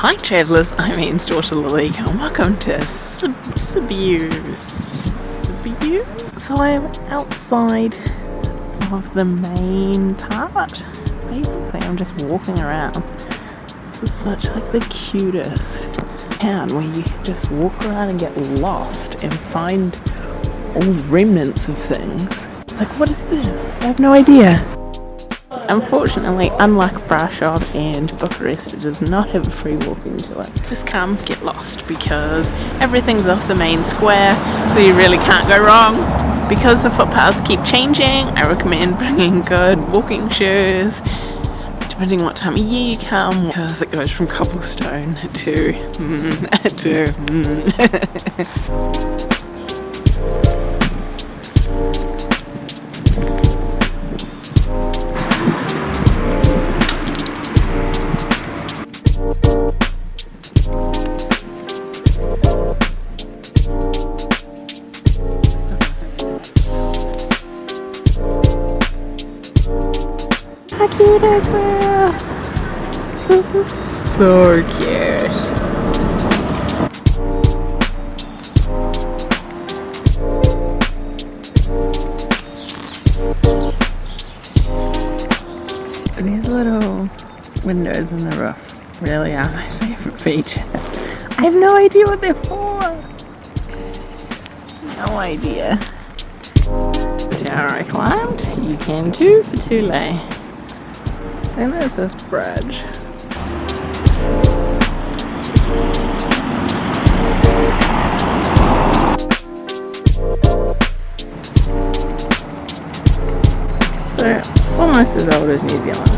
Hi travellers, I'm Ian's daughter Lily and welcome to Sib Sibiu. Sibiu? So I'm outside of the main part. Basically I'm just walking around. This is such like the cutest town where you can just walk around and get lost and find all remnants of things. Like what is this? I have no idea. Unfortunately, unlike Brasov and Bucharest, it does not have a free walking to it. Just come, get lost, because everything's off the main square, so you really can't go wrong. Because the footpaths keep changing, I recommend bringing good walking shoes, depending on what time of year you come, because it goes from cobblestone to, mm, to mm. How cute is this? This is so cute. These little windows in the roof really are my favourite feature. I have no idea what they're for. No idea. Tower I climbed, you can too for Tule. And there's this bridge. So, almost as old as New Zealand.